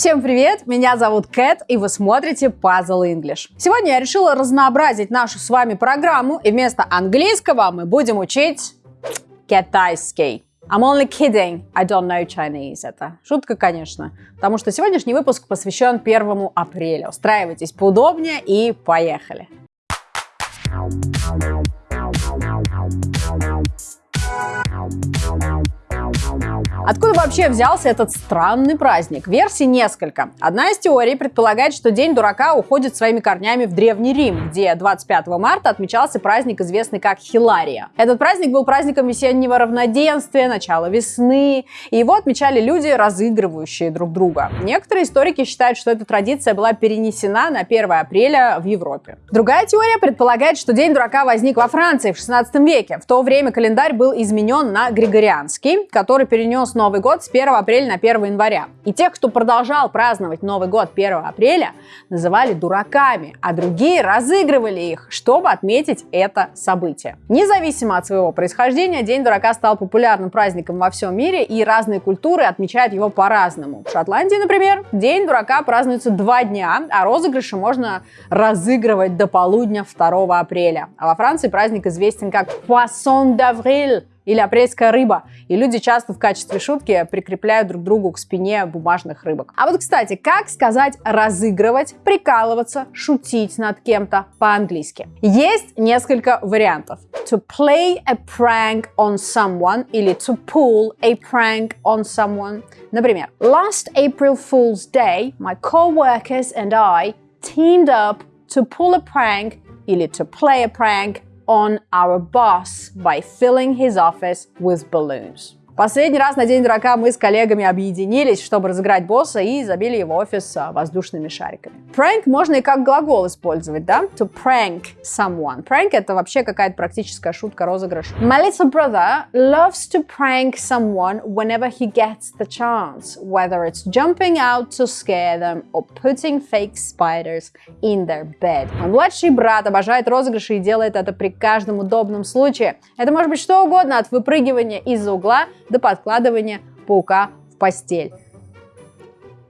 Всем привет, меня зовут Кэт, и вы смотрите Puzzle English. Сегодня я решила разнообразить нашу с вами программу, и вместо английского мы будем учить китайский. I'm only kidding, I don't know Chinese. Это шутка, конечно, потому что сегодняшний выпуск посвящен 1 апреля. Устраивайтесь поудобнее и поехали. Откуда вообще взялся этот странный праздник? Версий несколько. Одна из теорий предполагает, что День дурака уходит своими корнями в Древний Рим, где 25 марта отмечался праздник, известный как Хилария. Этот праздник был праздником весеннего равноденствия, начала весны, и его отмечали люди, разыгрывающие друг друга. Некоторые историки считают, что эта традиция была перенесена на 1 апреля в Европе. Другая теория предполагает, что День дурака возник во Франции в 16 веке. В то время календарь был изменен на Григорианский, который перенес Новый год с 1 апреля на 1 января. И тех, кто продолжал праздновать Новый год 1 апреля, называли дураками, а другие разыгрывали их, чтобы отметить это событие. Независимо от своего происхождения, День дурака стал популярным праздником во всем мире, и разные культуры отмечают его по-разному. В Шотландии, например, День дурака празднуется два дня, а розыгрыши можно разыгрывать до полудня 2 апреля. А во Франции праздник известен как Poisson d'avril, или апрельская рыба. И люди часто в качестве шутки прикрепляют друг другу к спине бумажных рыбок. А вот, кстати, как сказать разыгрывать, прикалываться, шутить над кем-то по-английски? Есть несколько вариантов. To play a prank on someone или to pull a prank on someone. Например, last April Fool's Day, my co-workers and I teamed up to pull a prank или to play a prank on our boss by filling his office with balloons. Последний раз на День дурака мы с коллегами объединились, чтобы разыграть босса и забили его офис а, воздушными шариками. Prank можно и как глагол использовать, да? To prank someone. Prank это вообще какая-то практическая шутка, розыгрыш. My little brother loves to prank someone whenever he gets the chance, whether it's jumping out to scare them or putting fake spiders in their bed. Младший брат обожает розыгрыши и делает это при каждом удобном случае. Это может быть что угодно, от выпрыгивания из-за угла до подкладывания паука в постель.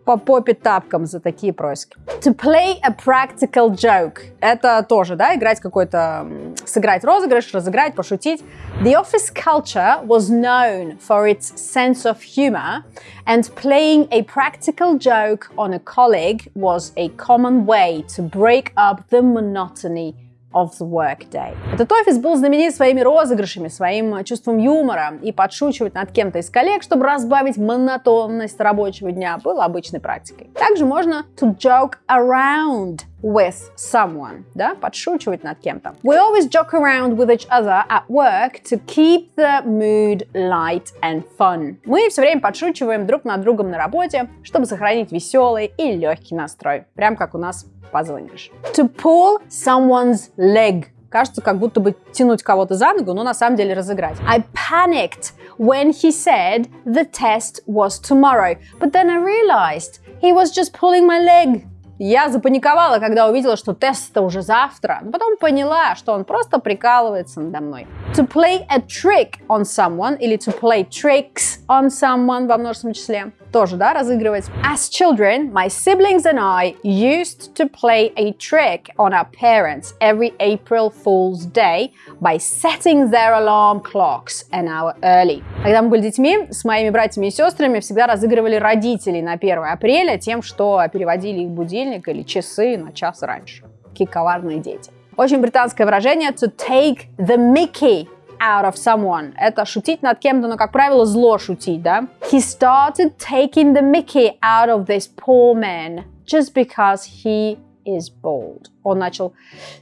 По попе тапкам за такие происки. To play a practical joke. Это тоже, да, играть какой-то, сыграть розыгрыш, разыграть, пошутить. The office culture was known for its sense of humor, and playing a practical joke on a colleague was a common way to break up the monotony of the workday. Этот офис был знаменит своими розыгрышами, своим чувством юмора, и подшучивать над кем-то из коллег, чтобы разбавить монотонность рабочего дня, было обычной практикой. Также можно to joke around with someone, да, подшучивать над кем-то. We always joke around with each other at work to keep the mood light and fun. Мы все время подшучиваем друг над другом на работе, чтобы сохранить веселый и легкий настрой. Прям как у нас Puzzle English. To pull someone's leg. Кажется, как будто бы тянуть кого-то за ногу, но на самом деле разыграть. I panicked when he said the test was tomorrow, but then I realized he was just pulling my leg. Я запаниковала, когда увидела, что тест-то уже завтра, но потом поняла, что он просто прикалывается надо мной. To play a trick on someone или to play tricks on someone во множественном числе. Тоже, да, разыгрывать. As children, my siblings and I used to play a trick on our parents every April Fool's Day by setting their alarm clocks an hour early. Когда мы были детьми, с моими братьями и сестрами всегда разыгрывали родителей на 1 апреля тем, что переводили их будильник или часы на час раньше. Какие коварные дети. Очень британское выражение to take the mickey out of someone. Это шутить над кем-то, но, как правило, зло шутить, да? He started taking the mickey out of this poor man just because he is bald. Он начал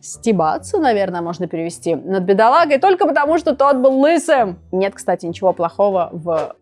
стебаться, наверное, можно перевести, над бедолагой только потому, что тот был лысым. Нет, кстати, ничего плохого в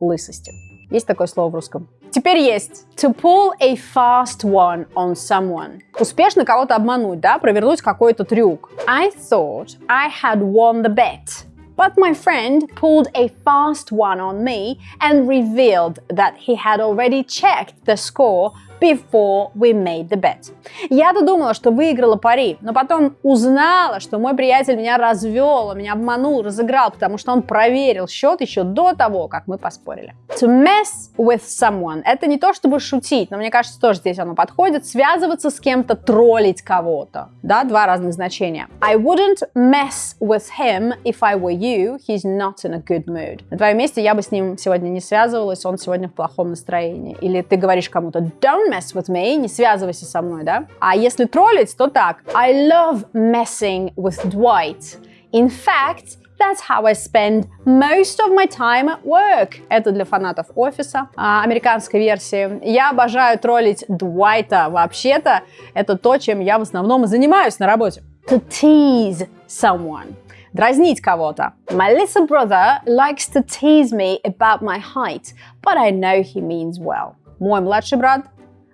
лысости. Есть такое слово в русском. Теперь есть to pull a fast one on someone. Успешно кого-то обмануть, да, провернуть какой-то трюк. I thought I had won the bet. But my friend pulled a fast one on me and revealed that he had already checked the score before we made the bet. Я-то думала, что выиграла пари, но потом узнала, что мой приятель меня развел, меня обманул, разыграл, потому что он проверил счет еще до того, как мы поспорили. To mess with someone – это не то, чтобы шутить, но мне кажется, тоже здесь оно подходит. Связываться с кем-то, троллить кого-то. Да, два разных значения. I wouldn't mess with him if I were you. He's not in a good mood. На твоем месте я бы с ним сегодня не связывалась, он сегодня в плохом настроении. Или ты говоришь кому-то don't don't mess with me, не связывайся со мной, да? А если троллить, то так. I love messing with Dwight. In fact, That's how I spend most of my time at work. Это для фанатов офиса, а, американской версии. Я обожаю троллить Дуайта. Вообще-то, это то, чем я в основном занимаюсь на работе. To tease someone. Дразнить кого-то. My little brother likes to tease me about my height, but I know he means well. Мой младший брат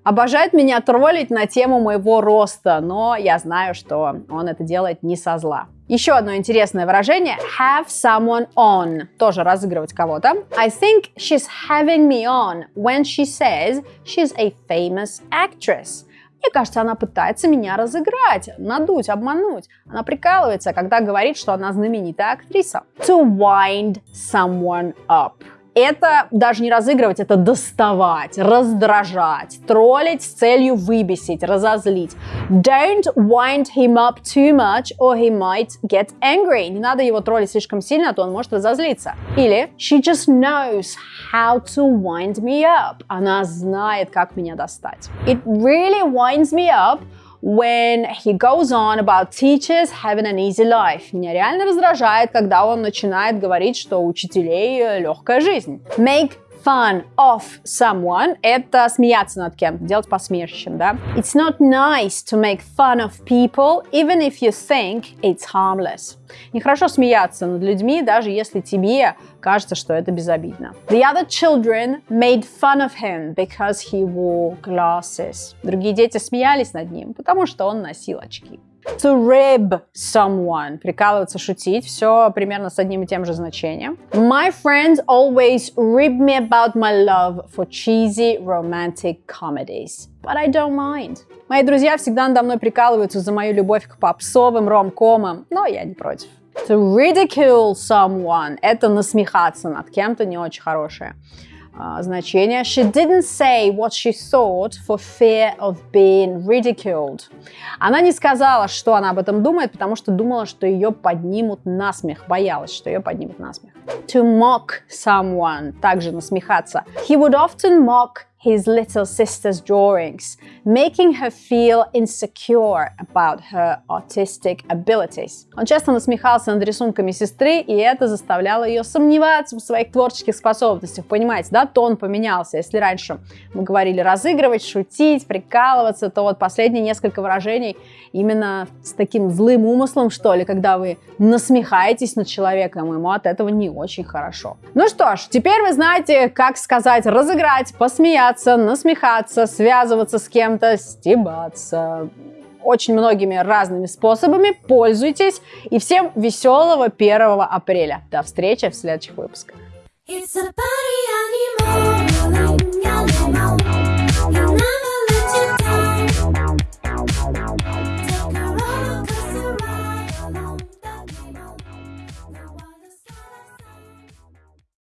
обожает меня троллить на тему моего роста, но я знаю, что он это делает не со зла. Еще одно интересное выражение – have someone on. Тоже разыгрывать кого-то. I think she's having me on when she says she's a famous actress. Мне кажется, она пытается меня разыграть, надуть, обмануть. Она прикалывается, когда говорит, что она знаменитая актриса. To wind someone up это даже не разыгрывать, это доставать, раздражать, троллить с целью выбесить, разозлить. Don't wind him up too much or he might get angry. Не надо его троллить слишком сильно, а то он может разозлиться. Или she just knows how to wind me up. Она знает, как меня достать. It really winds me up when he goes on about teachers having an easy life. Меня реально раздражает, когда он начинает говорить, что у учителей легкая жизнь. Make fun of someone – это смеяться над кем-то, делать посмешищем, да? It's not nice to make fun of people, even if you think it's harmless. Нехорошо смеяться над людьми, даже если тебе кажется, что это безобидно. The other children made fun of him because he wore glasses. Другие дети смеялись над ним, потому что он носил очки. To rib someone. Прикалываться, шутить. Все примерно с одним и тем же значением. My friends always rib me about my love for cheesy romantic comedies. But I don't mind. Мои друзья всегда надо мной прикалываются за мою любовь к попсовым ромкомам, но я не против. To ridicule someone – это насмехаться над кем-то не очень хорошее значение. She didn't say what she thought for fear of being ridiculed. Она не сказала, что она об этом думает, потому что думала, что ее поднимут на смех. Боялась, что ее поднимут на смех. To mock someone. Также насмехаться. He would often mock his little sister's drawings, making her feel insecure about her artistic abilities. Он часто насмехался над рисунками сестры, и это заставляло ее сомневаться в своих творческих способностях. Понимаете, да, тон поменялся. Если раньше мы говорили разыгрывать, шутить, прикалываться, то вот последние несколько выражений именно с таким злым умыслом, что ли, когда вы насмехаетесь над человеком, ему от этого не очень хорошо. Ну что ж, теперь вы знаете, как сказать разыграть, посмеяться, смеяться, насмехаться, связываться с кем-то, стебаться. Очень многими разными способами пользуйтесь. И всем веселого 1 апреля. До встречи в следующих выпусках. It's a party.